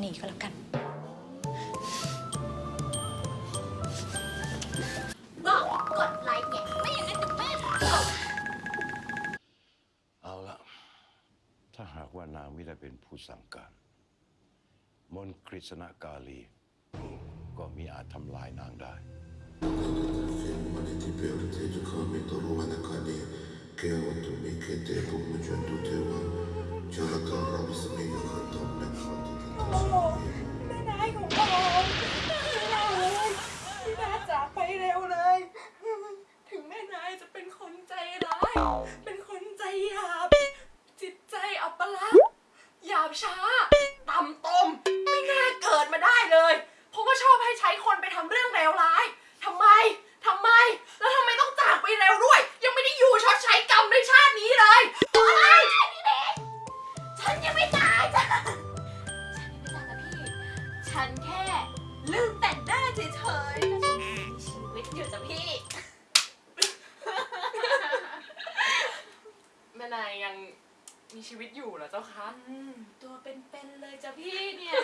หนีก็แล้วกัน บอกกดไลค์ไงไม่อย่างนั้นเดี๋ยวแม่ตบเอาละถ้าหากว่านางไม่ได้เป็นผู้สั่งการ มนต์กฤษณกาลี ก็มีอาจทำลายนางได้ ต่ำตม ไม่น่าเกิดมาได้เลย เพราะว่าชอบให้ใช้คนไปทำเรื่องเลวร้ายทำไมทำไม แล้วทำไมต้องจากไปเร็วด้วย ยังไม่ได้อยู่ชดใช้กรรมในชาตินี้เลยอะไรพี่เด็กฉันยังไม่ตายจ้ะฉันยังไม่ตายจ้ะพี่ ฉันแค่ ลืมแต่งหน้าเฉยๆแล้วฉันยังมีชีวิตอยู่จ้ะพี่ แม่นายยังมีชีวิตอยู่เหรอเจ้าคะอืมตัวเป็นๆเลยจ้ะ พี่เนี่ย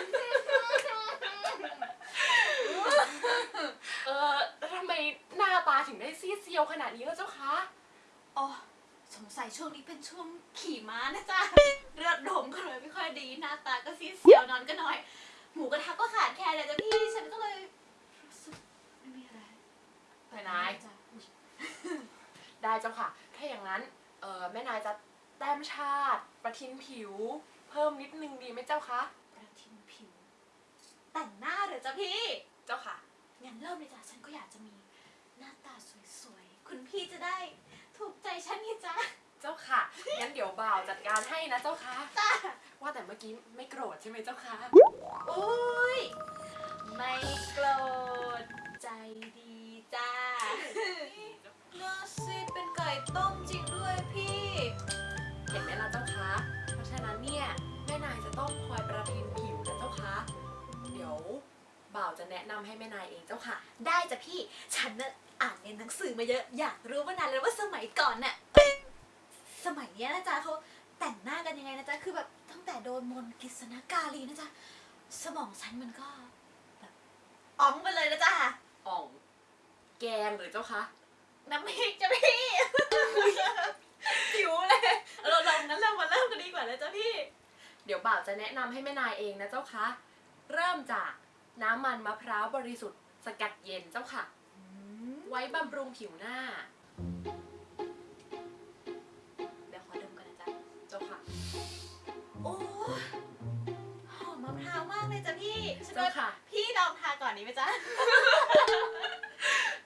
เออแล้วทำไมหน้าตาถึงได้ซีดเซียวขนาดนี้แล้วเจ้าคะอ๋อสงสัยช่วงนี้เป็นช่วงขี่ม้านะจ๊ะเลือดลมก็เลยไม่ค่อยดีหน้าตาก็ซีดเสียวนอนก็น้อย หมูกระทะก็ขาดแคลนเลยจ้ะพี่ฉันก็เลยรู้สึกไม่มีอะไรแม่นายจ้ะได้เจ้าค่ะ ถ้าอย่างนั้นเออแม่นายจะแต้มชาติ ประทินผิว เพิ่มนิดนึงดีไหมเจ้าคะประทินผิว แต่งหน้าเหรอจ้ะพี่ เจ้าค่ะ งั้นเริ่มเลยจ้ะฉันก็อยากจะมีหน้าตาสวยๆ คุณพี่จะได้ถูกใจฉันนี่จ้ะเจ้าค่ะ งั้นเดี๋ยวบ่าวจัดการให้นะเจ้าค่ะ จ้ะว่าแต่เมื่อกี้ไม่โกรธใช่ไหมเจ้าค่ะ อุ้ย ไม่โกรธ ใจดีจ้าเนื้อซีดเป็นไก่ต้มจริงด้วยพี่ เห็นไหมล่ะเจ้าคะเพราะฉะนั้นเนี่ยแม่นายจะำให้แม่นายเองเจ้าค่ะ ได้จ้ะพี่ ฉันน่ะอ่านในหนังสือมาเยอะ อยากรู้มานานแล้วว่าสมัยก่อนน่ะ สมัยเนี้ยนะจ๊ะเขาแต่งหน้ากันยังไงนะจ๊ะ คือแบบตั้งแต่โดนมนต์กฤษณกาลีนะจ๊ะ สมองฉันมันก็แบบอ๋องไปเลยนะจ๊ะอ่องแกงหรือเจ้าคะน้ำพริกจ้ะพี่ หิวเลย เราลองงั้นเรามาเริ่มกันดีกว่านะจ๊ะพี่ เดี๋ยวบ่าวจะแนะนำให้แม่นายเองนะเจ้าคะ เริ่มจาก น้ำมันมะพร้าวบริสุทธิ์ สกัดเย็นเจ้าค่ะ ไว้บำรุงผิวหน้า เดี๋ยวขอดมกันนะจ๊ะเจ้าค่ะ โอ้หอมมะพร้าวมากเลยจ้ะพี่ฉันเจ้าว่าค่ะ พี่ลองทาก่อนนี้ไหมจ๊ะ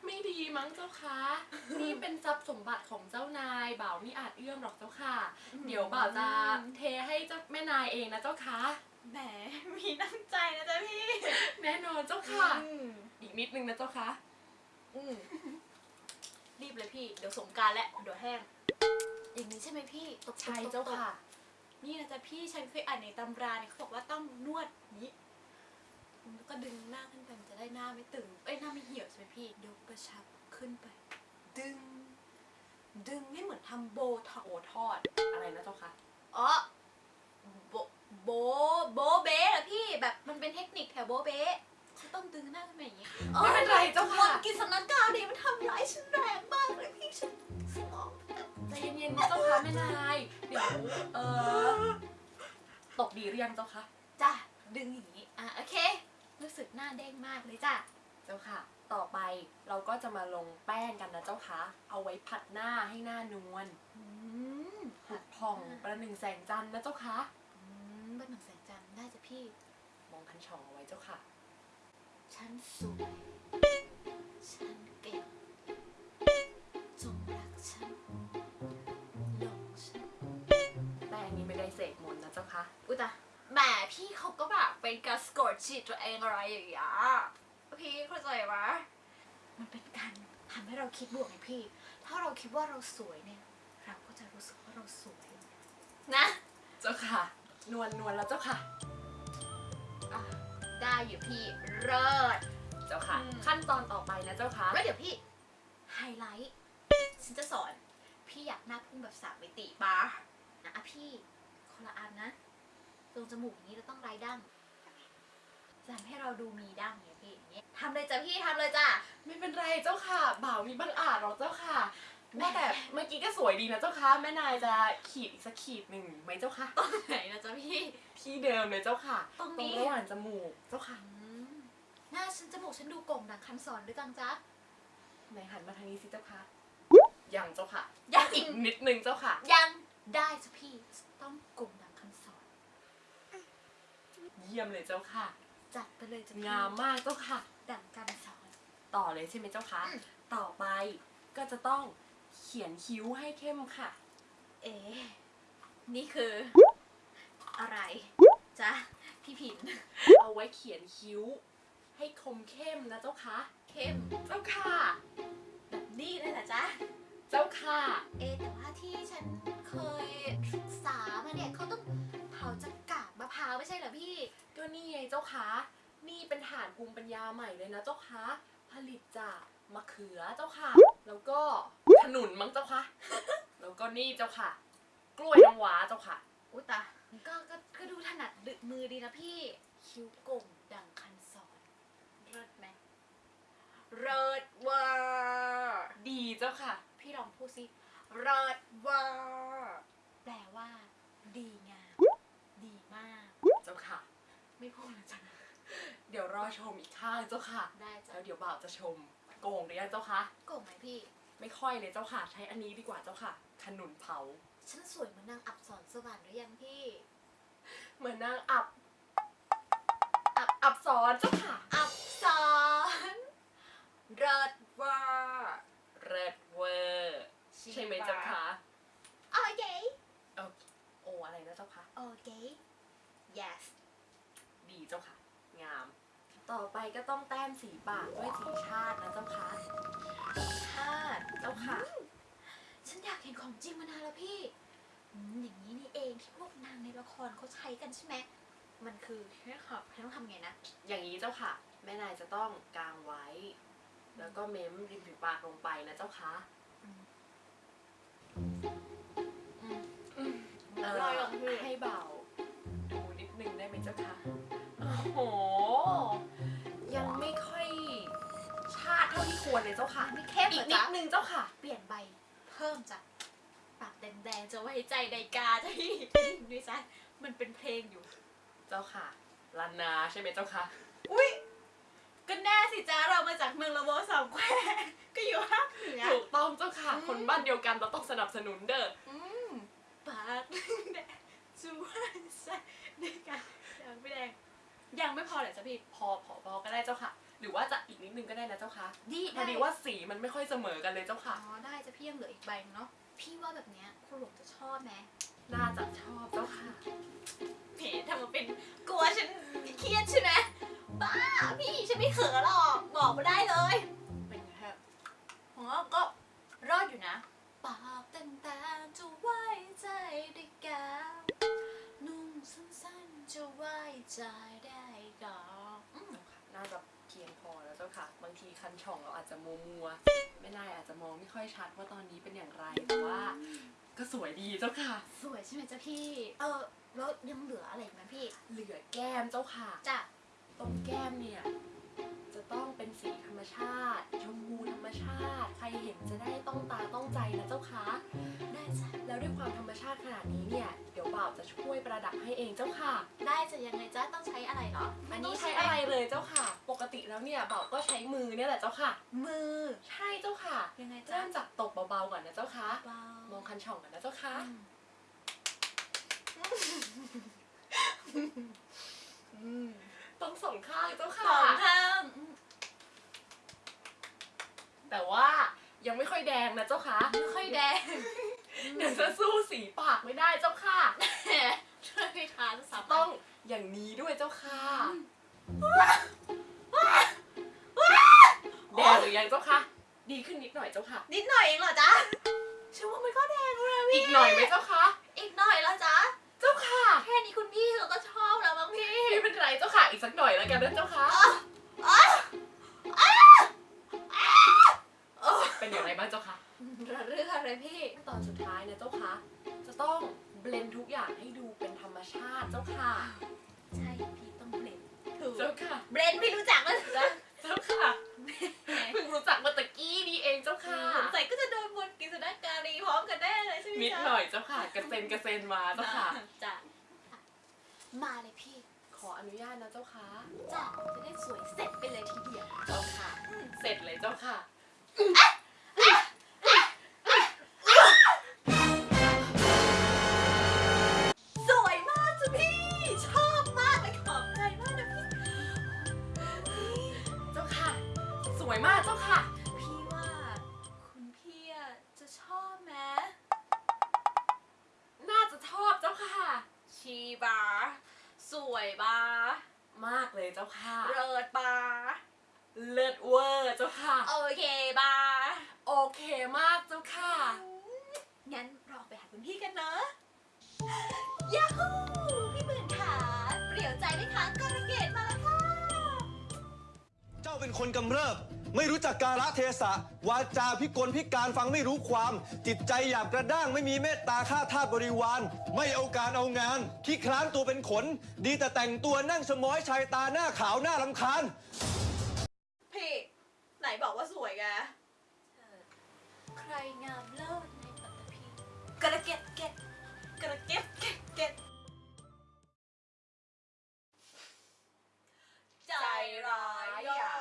ไม่ดีมั้งเจ้าคะ นี่เป็นทรัพย์สมบัติของเจ้านายบ่าวไม่อาจเอื้อมหรอกเจ้าค่ะ เดี๋ยวบ่าวจะเทให้เจ้าแม่นายเองนะเจ้าคะ แหมมีน้ำใจนะจ๊ะพี่แน่นอนเจ้าค่ะ อืมอีกนิดนึงนะเจ้าคะอืมรีบเลยพี่ เดี๋ยวสงกรารแล้วเดี๋ยวแห้ง อย่างนี้ใช่ไหมพี่ตบๆใช่เจ้าค่ะ นี่นะจ๊ะพี่ฉันเคยอ่านในตำราเนี่ยเขาบอกว่าต้องนวดนี้แล้วก็ดึงหน้าขึ้นไปมันจะได้หน้าไม่ตึงเอ้ยหน้าไม่เหี่ยวใช่ไหมพี่ยกกระชับขึ้นไป ดึง ดึงให้เหมือนทำโบท็อกโอทอด อะไรนะเจ้าคะอ๋อโบโบโบเบ้เหรอพี่แบบมัน เป็นเทคนิคแถวโบเบ้ฉันต้องดึงหน้าขึ้นมาอย่างนี้ไม่เป็นไรเจ้าค่ะกินสำนักกาวดีมันทำร้ายฉันแรงมากเลยพี่ฉันสมองใจเย็นๆนะเจ้าค่ะแม่นายเดี๋ยวเออตกดีหรือยังเจ้าคะจ้ะดึงอย่างนี้อะโอเค รู้สึกหน้าเด้งมากเลยจ้ะเจ้าค่ะ ต่อไปเราก็จะมาลงแป้งกันนะเจ้าคะเอาไว้ผัดหน้าให้หน้านวลอืมผุดผ่องประหนึ่งแสงจันทร์นะเจ้าคะอืมบ้านหนังแสงจันทร์ได้จ้ะพี่มอง คันช่องเอาไว้เจ้าค่ะ ฉันสวย ฉันเก่งจงรักฉันหลงฉันแป้งนี้ไม่ได้เสกมนต์นะเจ้าคะอุยตะแหมพี่เขาก็แบบเป็นการสะกดจิตตัวเองอะไรอย่างเงี้ยพี่เข้าใจปะมันเป็นการทำให้เราคิดบวกไงพี่ ถ้าเราคิดว่าเราสวยเนี่ย เราก็จะรู้สึกว่าเราสวยนะ เจ้าค่ะ นวลนวลแล้วเจ้าค่ะอะ ได้อยู่พี่เลิศ เจ้าค่ะ อืม ขั้นตอนต่อไปนะเจ้าค่ะ แล้วเดี๋ยวพี่ไฮไลท์ฉันจะสอน พี่อยากหน้าพุ่งแบบสามมิติบาร์นะอะพี่คนละอันนะตรงจมูกนี้เราต้องไร้ดั้งจะทำให้เราดูมีดั้งเนี่ยพี่อย่างเงี้ยทำเลยจ้ะพี่ทำเลยจ้ะ ไม่เป็นไรเจ้าค่ะ บ่าวมีบังอาจหรอกเจ้าค่ะแม่แต่เมื่อกี้ก็สวยดีนะเจ้าค่ะ แม่นายจะขีดอีกสักขีดหนึ่งไหมเจ้าค่ะไหนนะจ๊ะพี่ที่ เดิมเลยเจ้าค่ะตรงนี้ ระหว่างจมูกเจ้าค่ะอืมหน้าฉันจมูกฉันดูโก่งดังคันสอนด้วยจังจ๊ะ ไหนหันมาทางนี้สิเจ้าค่ะยังเจ้าค่ะยัง อีกนิดนึงเจ้าค่ะ ยังได้จ้ะพี่ต้องโก่งดังคันสอนเยี่ยมเลยเจ้าค่ะ จัดไปเลยจ้ะพี่งามมากเจ้าค่ะ ดังกันสอน ต่อเลยใช่ไหมเจ้าคะอืม ต่อไปก็จะต้องเขียนคิ้วให้เข้มค่ะ เอ๊ะนี่คือ อะไร จ๊ะพี่ผินเอาไว้เขียนคิ้ว ให้คมเข้มนะเจ้าคะเข้มเจ้าค่ะ แบบนี้เลยเหรอจ๊ะเจ้าค่ะ เอ๊ะแต่ว่าที่ฉันเคยศึกษามาเนี่ยเขาต้องเผาจากกากมะพร้าวไม่ใช่เหรอพี่ ก็นี่ไงเจ้าคะนี่เป็นฐานภูมิปัญญาใหม่เลยนะเจ้าคะผลิตจากมะเขือเจ้าค่ะ แล้วก็ขนุนมั้งเจ้าคะ แล้วก็นี่เจ้าค่ะ กล้วยน้ำว้าเจ้าค่ะ อุยตา ก็ก็ก็ดูถนัดดึกมือดีนะพี่ คิ้วโก่งดังคันสอนเลิศไหมเลิศเวอร์ดีเจ้าค่ะ พี่ลองพูดสิเลิศเวอร์แปลว่า ดีงาม ดีมาก เจ้าค่ะ ไม่พูดแล้วจ้ะเดี๋ยวรอชมอีกข้างเจ้าค่ะ ได้จ้ะแล้วเดี๋ยวบ่าวจะชม โกงหรือยังเจ้าคะโก่งไหมพี่ ไม่ค่อยเลยเจ้าค่ะ ใช้อันนี้ดีกว่าเจ้าค่ะ ขนุนเผา ฉันสวยเหมือนนางอับสรสวรรค์หรือยังพี่ เหมือนนาง เห็นของจริงมานานแล้วพี่อืมอย่างนี้นี่เองที่พวกนางในละครเขาใช้กันใช่ไหมมันคือแค่ขับฉันต้องทำไงนะ อย่างนี้เจ้าค่ะ แม่นายจะต้องกางไว้ แล้วก็เม้มริมฝีปากลงไปนะเจ้าค่ะเอ่อลอยลงพี่ให้เบา ดูนิดนึงได้ไหมเจ้าคะโอ้โห ยังไม่ค่อยชาติเท่าที่ควรเลยเจ้าค่ะ ไม่เข้มอีเหรกอนิดจ๊ะนึงเจ้าค่ะ เปลี่ยนใบเพิ่มจากปาก แดงๆจะไว้ใจใดกาจ้ะพี่ด้วยซ้มันเป็นเพลงอยู่ เจ้าค่ะลานาใช่ไหมเจ้าค่ะ อุ้ยก็แน่สิจ้าเรามาจากเมืองละโมสองแควก็อยู่ภาคเหนือถูกต้องเจ้าค่ะอืมคนบ้านเดียวกันเราต้องสนับสนุนเด้ออืมปากแดงจูวันใส่ด้วยกันยังไม่แดงยังไม่พอเหรอจ๊ะพี่พอพอพอก็ได้เจ้าค่ะ หรือว่าจะอีกนิดนึงก็ได้นะเจ้าค่ะดีพอดีว่าสีมันไม่ค่อยเสมอกันเลยเจ้าอ๋ค่ะอได้จะพี่ยังเหลืออีกใบนึงเนาะ พี่ว่าแบบเนี้ยคุณหลวงจะชอบไหมน่าจะชอบเจ้าค่ะ จจะมัวมัวๆไม่นายอาจจะมองไม่ค่อยชัดว่าตอนนี้เป็นอย่างไรแต่ว่า ก็สวยดีเจ้าค่ะ สวยใช่ไหมจ๊ะพี่ เออแล้วยังเหลืออะไรอีกไหมพี่ เหลือแก้มเจ้าค่ะ จ้ะตรงแก้มเนี่ย จะต้องเป็นสีธ รรมชาติชมพูธรรมชาติ ใครเห็นจะได้ต้องตาต้องใจนะเจ้าค่ะได้จ้ะแล้วด้วยความธรรมชาติขนาดนี้เนี่ยเดี๋ยวบ่าวจะช่วยประดับให้เองเจ้าค่ะ ได้จะยังไงจ๊ะต้องใช้อะไรเหรออันนี้ใช้อะไรเลยเจ้าค่ะ ปกติแล้วเนี่ยบ่าวก็ใช้มือเนี่ยแหละเจ้าค่ะ มือใช่เจ้าค่ะยังไงจ๊ะเริ่มจากตบเบาๆก่อนนะเจ้าค่ะเบามองคันช่องก่อนนะเจ้าค่ะอืมต้องสองข้างเจ้าสค่ะองข้างอืม แต่ว่ายังไม่ค่อยแดงนะเจ้าค่ะไม่ค่อยแดง เดี๋ยวจะสู้สีปากไม่ได้เจ้าค่ะแหมช่วยพี่ทานสับต้องอย่างนี้ด้วยเจ้าค่ะแดงหรือยังเจ้าค่ะ ดีขึ้นนิดหน่อยเจ้าค่ะ นิดหน่อยเองเหรอจ๊ะฉันว่ามันก็แดงแล้วนะพี่อีกหน่อยไหมเจ้าค่ะ อีกหน่อยแล้วจ๊ะเจ้าค่ะ แค่นี้คุณพี่เขาก็ชอบแล้วมั้งพี่ไม่เป็นไรเจ้าค่ะ อีกสักหน่อยแล้วกันนะเจ้าค่ะ เป็นอย่างอะไรบ้างเจ้าคะเรื่องอะไรพี่ตอนสุดท้ายนะเจ้าคะจะต้องเบลนทุกอย่างให้ดูเป็นธรรมชาติเจ้าค่ะ ใช่พี่ต้องเบลนถูกเจ้าค่ะ เบลนไม่รู้จักมั้ยจ๊ะเจ้าค่ะเพิ่งรู้จักเมื่อตะกี้นี่เองเจ้าค่ะสงสัยก็จะโดนมนต์กิษณการีพร้อมกันแน่เลยใช่ไหมนิดจ๊ะหน่อยเจ้าค่ะ กระเซ็นกระเซ็นมาเจ้าค่ะจ้ะมาเลยพี่ขออนุญาตนะเจ้าค่ะจ้ะจะได้สวยเสร็จไปเลยทีเดียวเจ้าค่ะ เสร็จเลยเจ้าค่ะ โอเคบาโอเคมากเจ้าค่ะ งั้นเราไปหาคุณพี่กันเนอะยาฮูพี่หมื่นขาเปลี่ยวใจไหมคะการะเกดมาแล้วค่ะ เจ้าเป็นคนกำเริบ ไม่รู้จักกาลเทศะ วาจาพิกลพิการฟังไม่รู้ความ จิตใจหยาบกระด้างไม่มีเมตตาฆ่าทาสบริวาร ไม่เอาการเอางานขี้คลานตัวเป็นขน ดีแต่แต่งตัวนั่งสมอยชายตาหน้าขาวหน้าลำคาญพี่ ไหนบอกว่าสวยแกใครงามเลิศในปัตตภีกระเก็ดเก็ดกระเก็ดเก็ดเก็ดใจร้ายอย่า